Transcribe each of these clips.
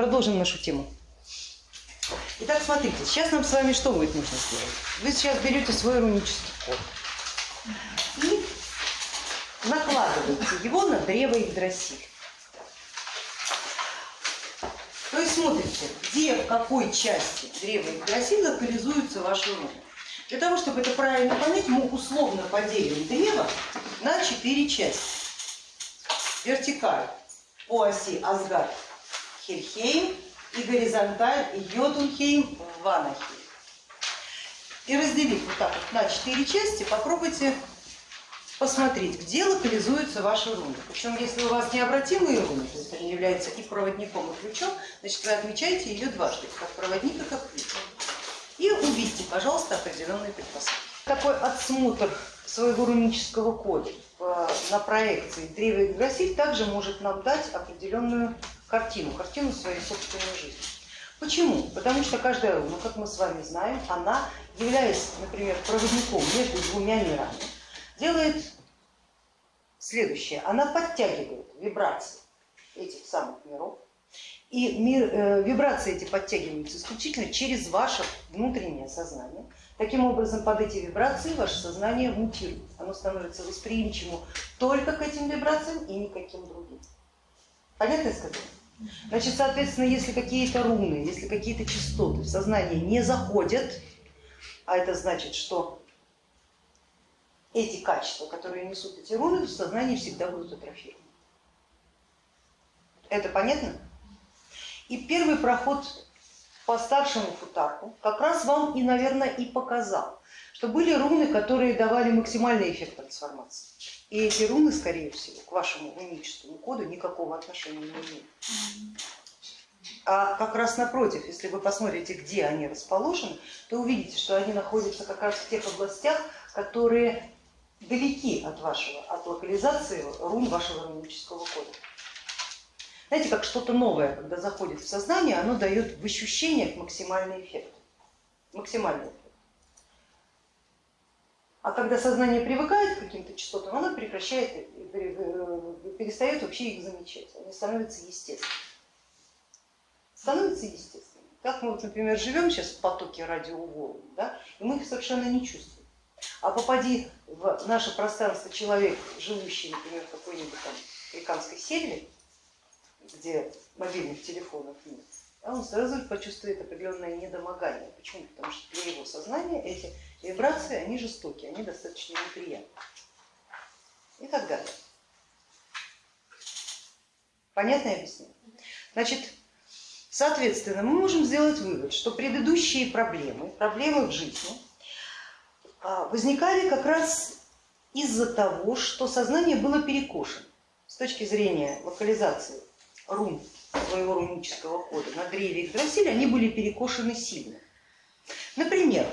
Продолжим нашу тему. Итак, смотрите, сейчас нам с вами что будет нужно сделать? Вы сейчас берете свой рунический код и накладываете его на древо Игдрасиль. То есть смотрите, где, в какой части древа Игдрасиль локализуются ваши руны. Для того, чтобы это правильно понять, мы условно поделим древо на четыре части. Вертикаль по оси Асгард Хельхейм и горизонталь Йотунхейм Ванахейм. И разделив вот так вот на четыре части, попробуйте посмотреть, где локализуются ваши руны. Причем, если у вас необратимые руны, то есть они являются и проводником, и ключом, значит вы отмечаете ее дважды, как проводник и как ключ. И увидите, пожалуйста, определенные предпосылки. Такой отсмотр своего рунического кода на проекции Древа Игдрасиль также может нам дать определенную картину, картину своей собственной жизни. Почему? Потому что каждая руна, как мы с вами знаем, она, являясь, например, проводником между двумя мирами, делает следующее. Она подтягивает вибрации этих самых миров, и мир, э, вибрации эти подтягиваются исключительно через ваше внутреннее сознание. Таким образом, под эти вибрации ваше сознание мутирует. Оно становится восприимчивым только к этим вибрациям и никаким другим. Понятно я сказала? Значит, соответственно, если какие-то руны, если какие-то частоты в сознание не заходят, а это значит, что эти качества, которые несут эти руны, в сознании всегда будут атрофированы. Это понятно? И первый проход по старшему футарку как раз вам и, наверное, и показал, что были руны, которые давали максимальный эффект трансформации. И эти руны, скорее всего, к вашему уническому коду никакого отношения не имеют. А как раз напротив, если вы посмотрите, где они расположены, то увидите, что они находятся как раз в тех областях, которые далеки от вашего, от локализации рун вашего рунического кода. Знаете, как что-то новое, когда заходит в сознание, оно дает в ощущениях максимальный эффект. Максимальный эффект. А когда сознание привыкает к каким-то частотам, оно прекращает, перестает вообще их замечать, они становятся естественными. Становятся естественными. Как мы, вот, например, живем сейчас в потоке радиоволн, да, и мы их совершенно не чувствуем. А попади в наше пространство человек, живущий, например, в какой-нибудь там африканской сельве, где мобильных телефонов нет, он сразу почувствует определенное недомогание. Почему? Потому что для его сознания эти вибрации, они жестокие, они достаточно неприятные. И так далее. Понятное объяснение? Значит, соответственно, мы можем сделать вывод, что предыдущие проблемы, проблемы в жизни а, возникали как раз из-за того, что сознание было перекошено с точки зрения локализации рун своего рунического кода на древе Игдрасиля, они были перекошены сильно. Например,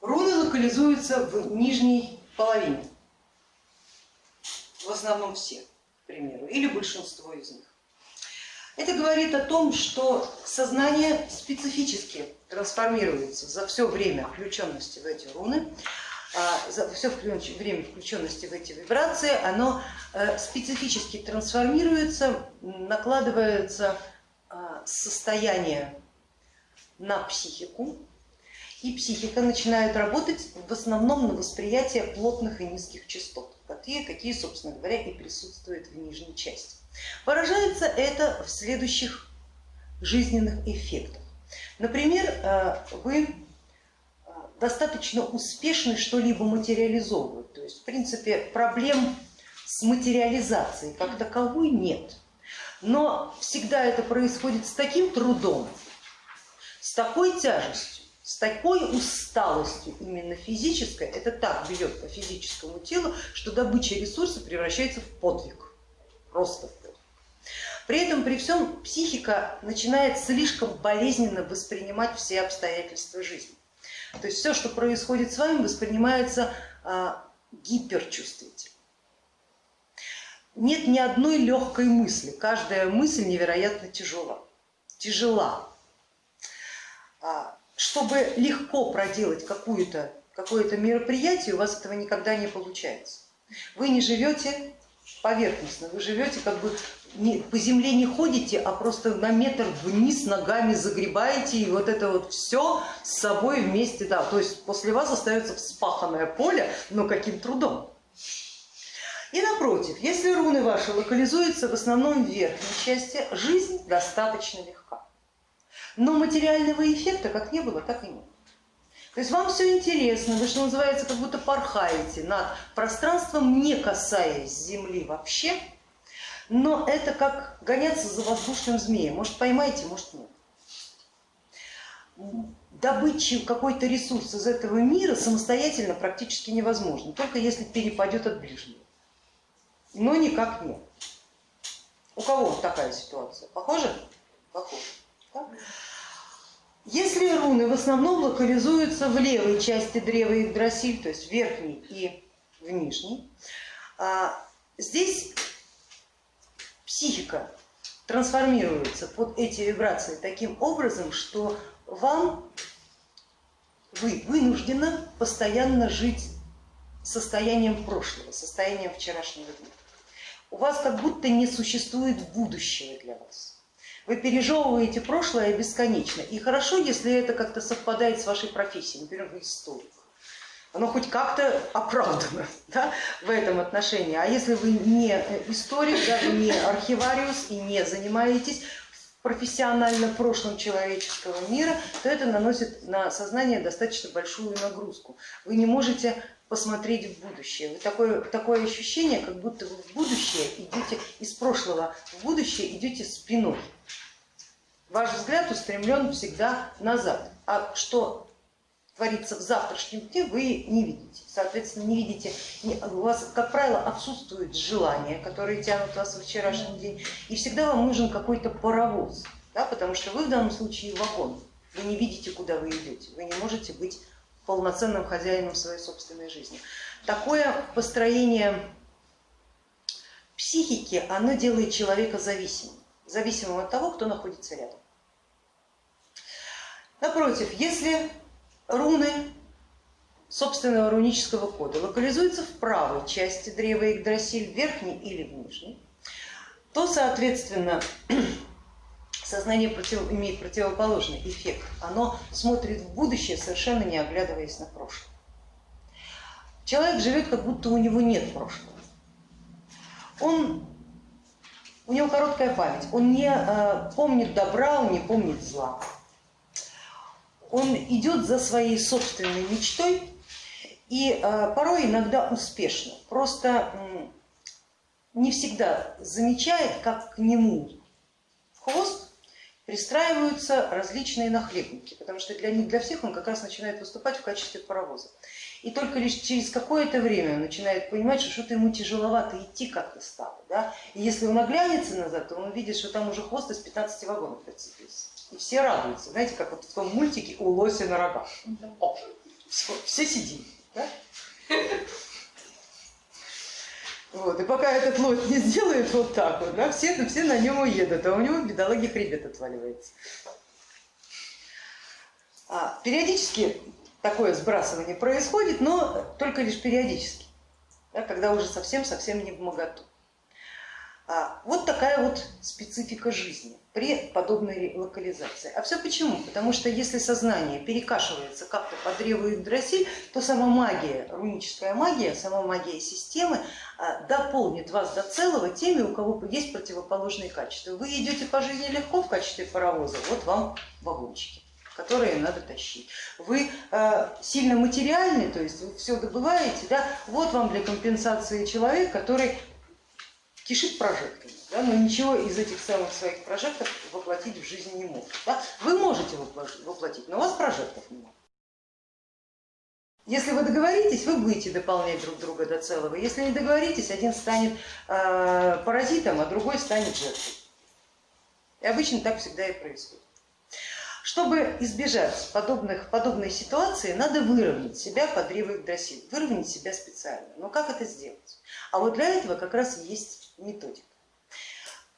руны локализуются в нижней половине, в основном все, к примеру, или большинство из них. Это говорит о том, что сознание специфически трансформируется за все время включенности в эти руны, все время включенности в эти вибрации, оно э, специфически трансформируется, накладывается а, состояние на психику, и психика начинает работать в основном на восприятие плотных и низких частот, такие, какие, собственно говоря, и присутствуют в нижней части. Выражается это в следующих жизненных эффектах. Например, э, вы достаточно успешны что-либо материализовывать. То есть, в принципе, проблем с материализацией как таковой нет. Но всегда это происходит с таким трудом, с такой тяжестью, с такой усталостью именно физической, это так бьет по физическому телу, что добыча ресурса превращается в подвиг, просто в подвиг. При этом, при всем, психика начинает слишком болезненно воспринимать все обстоятельства жизни. То есть все, что происходит с вами, воспринимается а, гиперчувствительно. Нет ни одной легкой мысли, каждая мысль невероятно тяжела. тяжела. А, чтобы легко проделать какое-то какое мероприятие, у вас этого никогда не получается. Вы не живете поверхностно, вы живете как бы не, по земле не ходите, а просто на метр вниз ногами загребаете и вот это вот все с собой вместе, да, то есть после вас остается вспаханное поле, но каким трудом. И напротив, если руны ваши локализуются в основном в верхней части, жизнь достаточно легка. Но материального эффекта как не было, так и нет. То есть вам все интересно, вы, что называется, как будто порхаете над пространством, не касаясь Земли вообще, но это как гоняться за воздушным змеем. Может поймаете, может нет. Добыть какой-то ресурс из этого мира самостоятельно практически невозможно, только если перепадет от ближнего. Но никак нет. У кого такая ситуация? Похоже? Похоже. Да? Если руны в основном локализуются в левой части древа Игдрасиль, то есть в верхней и в нижней, а, здесь психика трансформируется под эти вибрации таким образом, что вам вы вынуждены постоянно жить состоянием прошлого, состоянием вчерашнего дня. У вас как будто не существует будущего для вас. Вы пережевываете прошлое бесконечно. И хорошо, если это как-то совпадает с вашей профессией, например, вы историк. Оно хоть как-то оправдано да, в этом отношении. А если вы не историк, да, вы не архивариус и не занимаетесь профессионально прошлым человеческого мира, то это наносит на сознание достаточно большую нагрузку. Вы не можете посмотреть в будущее. Вы такое, такое ощущение, как будто вы в будущее идете из прошлого, в будущее идете спиной. Ваш взгляд устремлен всегда назад. А что творится в завтрашнем дне, вы не видите. Соответственно, не видите, у вас, как правило, отсутствуют желания, которые тянут вас в вчерашний день, и всегда вам нужен какой-то паровоз, да, потому что вы в данном случае вагон, вы не видите, куда вы идете, вы не можете быть полноценным хозяином своей собственной жизни. Такое построение психики, оно делает человека зависимым, зависимым от того, кто находится рядом. Напротив, если руны собственного рунического кода локализуются в правой части древа Игдрасиль, в верхней или в нижней, то, соответственно, сознание против, имеет противоположный эффект. Оно смотрит в будущее, совершенно не оглядываясь на прошлое. Человек живет, как будто у него нет прошлого. Он, у него короткая память, он не э, помнит добра, он не помнит зла. Он идет за своей собственной мечтой и э, порой иногда успешно. Просто не всегда замечает, как к нему в хвост пристраиваются различные нахлебники, потому что для них, для всех он как раз начинает выступать в качестве паровоза. И только лишь через какое-то время он начинает понимать, что что-то ему тяжеловато идти как-то стало. Да? И если он оглянется назад, то он увидит, что там уже хвост из 15 вагонов прицепился. И все радуются, знаете, как вот в том мультике у лося на рогах. О, все, все сидим. Да? Вот, и пока этот лось не сделает вот так вот, да, все, все на нем уедут, а у него бедолаги хребет отваливается. А, периодически такое сбрасывание происходит, но только лишь периодически, да, когда уже совсем-совсем не в моготу. А, вот такая вот специфика жизни при подобной локализации. А все почему? Потому что если сознание перекашивается как-то по древу Игдрасиль, то сама магия, руническая магия, сама магия системы а, дополнит вас до целого теми, у кого есть противоположные качества. Вы идете по жизни легко в качестве паровоза, вот вам вагончики которые надо тащить. Вы э, сильно материальны, то есть вы все добываете, да, вот вам для компенсации человек, который кишит прожекторами да, но ничего из этих самых своих прожектов воплотить в жизнь не может. Да? Вы можете воплотить, но у вас прожектов нет. Если вы договоритесь, вы будете дополнять друг друга до целого. Если не договоритесь, один станет э, паразитом, а другой станет жертвой. И обычно так всегда и происходит. Чтобы избежать подобных, подобной ситуации, надо выровнять себя под древой дросиль, выровнять себя специально. Но как это сделать? А вот для этого как раз есть методика.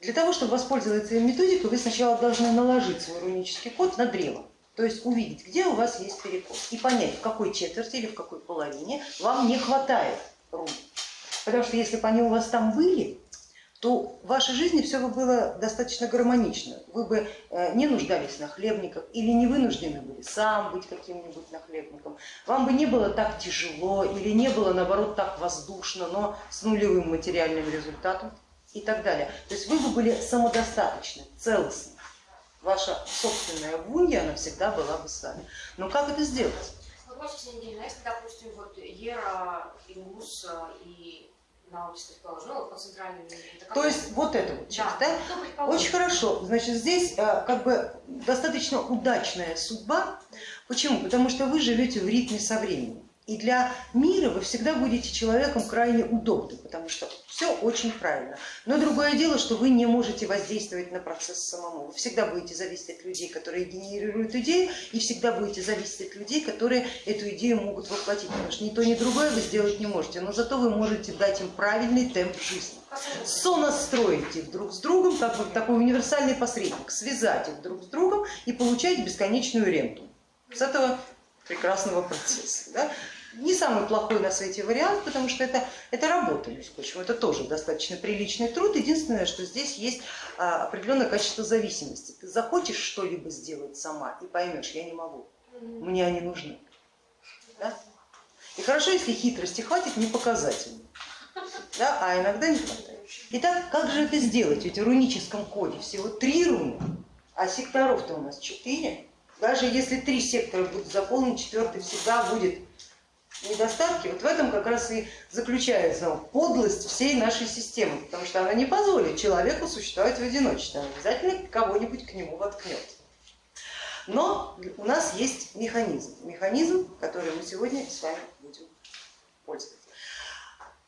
Для того, чтобы воспользоваться методикой, вы сначала должны наложить свой рунический код на древо, то есть увидеть, где у вас есть перекос и понять, в какой четверти или в какой половине вам не хватает рун. Потому что если бы они у вас там были, то в вашей жизни все бы было достаточно гармонично. Вы бы э, не нуждались на хлебниках или не вынуждены были сам быть каким-нибудь нахлебником. Вам бы не было так тяжело или не было наоборот так воздушно, но с нулевым материальным результатом и так далее. То есть вы бы были самодостаточны, целостны. Ваша собственная вунья, она всегда была бы с вами. Но как это сделать? Вопрос, если, допустим, вот Ера, Ингус и предположим, ну, То есть вот это вот часть, да? да? Очень хорошо. Значит, здесь э, как бы достаточно удачная судьба. Почему? Потому что вы живете в ритме со временем. И для мира вы всегда будете человеком крайне удобным, потому что все очень правильно. Но другое дело, что вы не можете воздействовать на процесс самому. Вы всегда будете зависеть от людей, которые генерируют идею, и всегда будете зависеть от людей, которые эту идею могут воплотить. Потому что ни то, ни другое вы сделать не можете, но зато вы можете дать им правильный темп жизни. Сонастроить их друг с другом, как вот такой универсальный посредник, связать их друг с другом и получать бесконечную ренту. С этого прекрасного процесса. Да? Не самый плохой на свете вариант, потому что это, это работа, между прочим, это тоже достаточно приличный труд. Единственное, что здесь есть а, определенное качество зависимости. Ты захочешь что-либо сделать сама и поймешь, я не могу, мне они нужны. Да? И хорошо, если хитрости хватит, не показательно, да? а иногда не хватает. Итак, как же это сделать? Ведь в руническом коде всего три руны, а секторов-то у нас четыре. Даже если три сектора будут заполнены, четвертый всегда будет недостатки. Вот в этом как раз и заключается подлость всей нашей системы, потому что она не позволит человеку существовать в одиночестве, она обязательно кого-нибудь к нему воткнет. Но у нас есть механизм, механизм, который мы сегодня с вами будем пользоваться.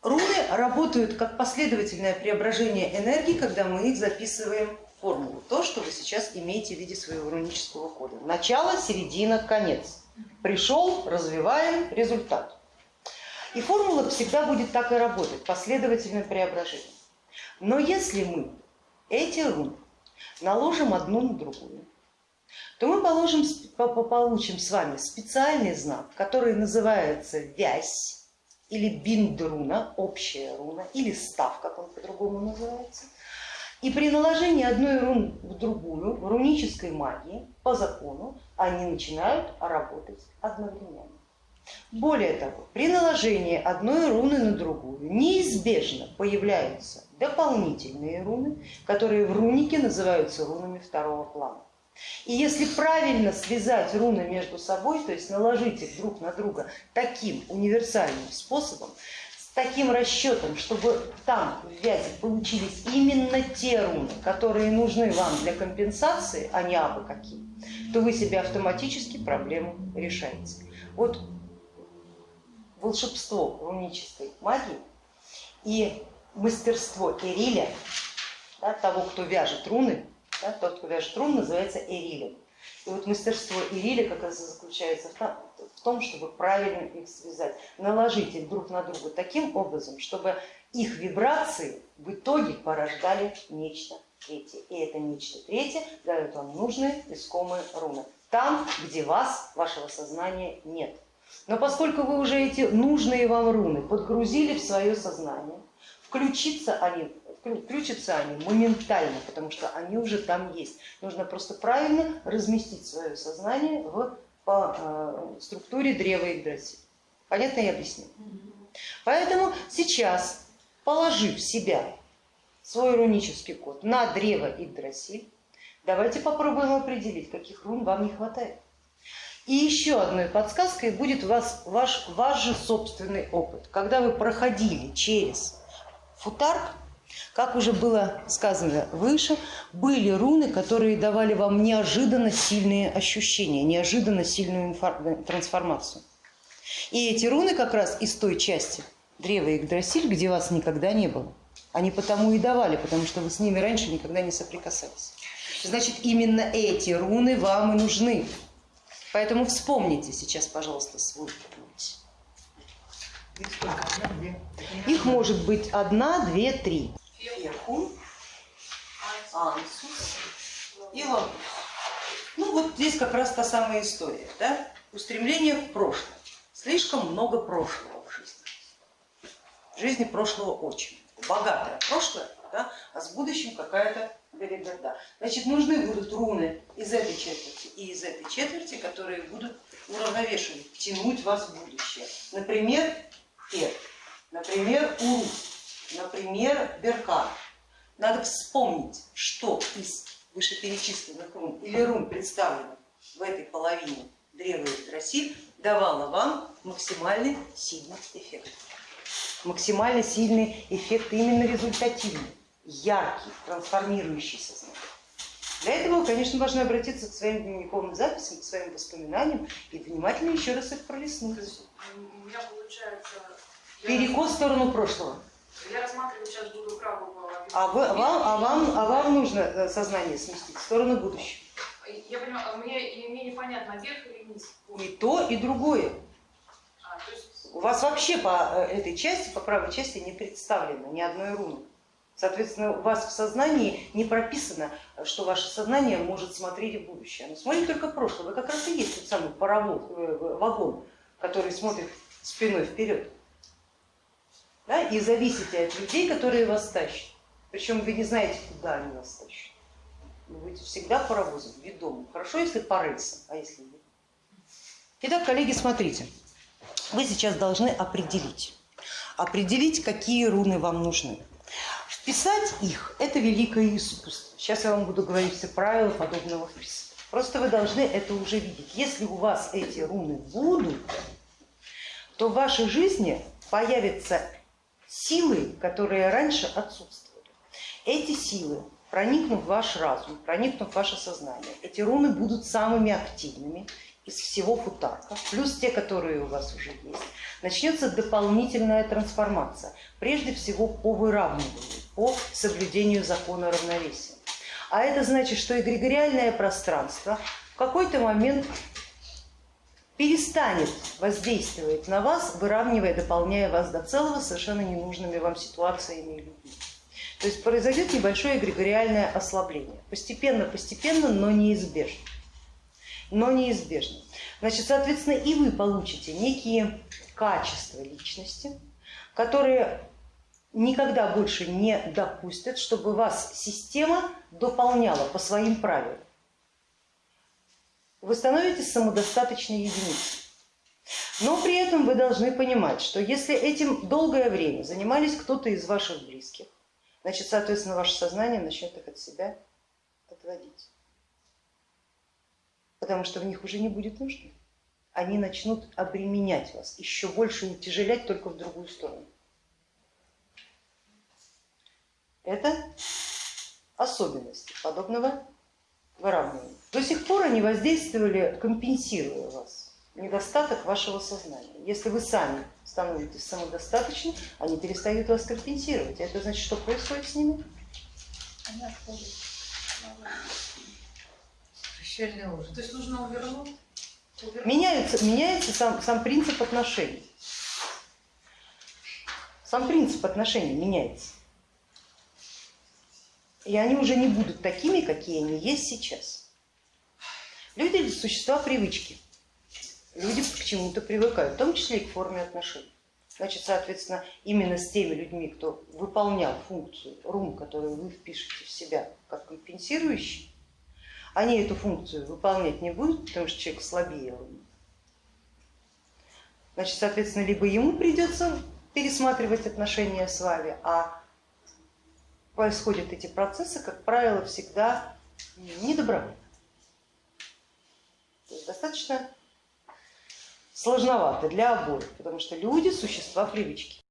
Руны работают как последовательное преображение энергии, когда мы их записываем формулу, то, что вы сейчас имеете в виде своего рунического кода. Начало, середина, конец. Пришел, развиваем, результат. И формула всегда будет так и работать, последовательное преображение. Но если мы эти руны наложим одну на другую, то мы положим, получим с вами специальный знак, который называется вязь или биндруна, общая руна, или став, как он по-другому называется – и при наложении одной руны в другую, в рунической магии, по закону, они начинают работать одновременно. Более того, при наложении одной руны на другую неизбежно появляются дополнительные руны, которые в рунике называются рунами второго плана. И если правильно связать руны между собой, то есть наложить их друг на друга таким универсальным способом, таким расчетом, чтобы там в вязи получились именно те руны, которые нужны вам для компенсации, а не абы какие, то вы себе автоматически проблему решаете. Вот волшебство рунической магии и мастерство Эриля, да, того, кто вяжет руны, да, тот, кто вяжет руны, называется Эрилем. И вот мастерство Ириля как раз заключается в том, чтобы правильно их связать, наложить их друг на друга таким образом, чтобы их вибрации в итоге порождали нечто третье. И это нечто третье дает вам нужные искомые руны. Там, где вас, вашего сознания нет. Но поскольку вы уже эти нужные вам руны подгрузили в свое сознание, включиться они включатся они моментально, потому что они уже там есть. Нужно просто правильно разместить свое сознание в, по э, структуре древа Игдрасиль. Понятно я объясню? Поэтому сейчас, положив себя, свой рунический код на древо Игдрасиль, давайте попробуем определить, каких рун вам не хватает. И еще одной подсказкой будет вас, ваш, ваш же собственный опыт. Когда вы проходили через футар, как уже было сказано выше, были руны, которые давали вам неожиданно сильные ощущения, неожиданно сильную трансформацию. И эти руны как раз из той части древа Игдрасиль, где вас никогда не было. Они потому и давали, потому что вы с ними раньше никогда не соприкасались. Значит, именно эти руны вам и нужны. Поэтому вспомните сейчас, пожалуйста, свой путь. Их может быть одна, две, три. Феху, Ансус и Лагус. Ну вот здесь как раз та самая история, да? устремление в прошлое. Слишком много прошлого в жизни. В жизни прошлого очень. Богатое прошлое, да, а с будущим какая-то белиберда. Значит, нужны будут руны из этой четверти и из этой четверти, которые будут уравновешивать, тянуть вас в будущее. Например, Пер, например, Уру, например, Беркан. Надо вспомнить, что из вышеперечисленных рун или рун, представленных в этой половине древа Игдрасиль, давало вам максимальный сильный эффект. Максимально сильный эффект именно результативный, яркий, трансформирующий сознание. Для этого вы, конечно, должны обратиться к своим дневниковым записям, к своим воспоминаниям и внимательно еще раз их пролистнуть. У меня получается... я Перекос в сторону прошлого. Я рассматриваю сейчас буду правого. А, вы, а вам, а, вам, а вам нужно э, сознание сместить в сторону будущего. Я понимаю, а мне, мне непонятно, вверх или вниз? И то, и другое. А, есть, У вас вообще по э, этой части, по правой части не представлено ни одной руны. Соответственно, у вас в сознании не прописано, что ваше сознание может смотреть в будущее. Оно смотрит только прошлое. Вы как раз и есть тот самый паровоз, э, вагон, который смотрит спиной вперед. Да? И зависите от людей, которые вас тащат. Причем вы не знаете, куда они вас тащат. Вы будете всегда паровозом, ведомым. Хорошо, если по а если нет. Итак, коллеги, смотрите. Вы сейчас должны определить, определить, какие руны вам нужны. Вписать их – это великое искусство. Сейчас я вам буду говорить все правила подобного вписывания. Просто вы должны это уже видеть. Если у вас эти руны будут, то в вашей жизни появятся силы, которые раньше отсутствовали. Эти силы, проникнув в ваш разум, проникнув в ваше сознание, эти руны будут самыми активными из всего футарка, плюс те, которые у вас уже есть. Начнется дополнительная трансформация, прежде всего по выравниванию, по соблюдению закона равновесия. А это значит, что эгрегориальное пространство в какой-то момент перестанет воздействовать на вас, выравнивая, дополняя вас до целого совершенно ненужными вам ситуациями и людьми. То есть произойдет небольшое эгрегориальное ослабление. Постепенно, постепенно, но неизбежно. Но неизбежно. Значит, соответственно, и вы получите некие качества личности, которые никогда больше не допустят, чтобы вас система дополняла по своим правилам. Вы становитесь самодостаточной единицей. Но при этом вы должны понимать, что если этим долгое время занимались кто-то из ваших близких, значит, соответственно, ваше сознание начнет их от себя отводить. Потому что в них уже не будет нужды. Они начнут обременять вас, еще больше утяжелять только в другую сторону. Это особенности подобного выравнивания. До сих пор они воздействовали, компенсируя вас, недостаток вашего сознания. Если вы сами становитесь самодостаточны, они перестают вас компенсировать. Это значит, что происходит с ними? они отходят. Прощальный ужин. То есть нужно увернуть? увернуть. Меняется, меняется сам, сам принцип отношений. Сам принцип отношений меняется. И они уже не будут такими, какие они есть сейчас. Люди это существа привычки. Люди к чему-то привыкают, в том числе и к форме отношений. Значит, соответственно, именно с теми людьми, кто выполнял функцию рун, которую вы впишете в себя как компенсирующий, они эту функцию выполнять не будут, потому что человек слабее руны. Значит, соответственно, либо ему придется пересматривать отношения с вами, а происходят эти процессы, как правило, всегда недобровольно. Есть достаточно сложновато для обоих, потому что люди существа привычки.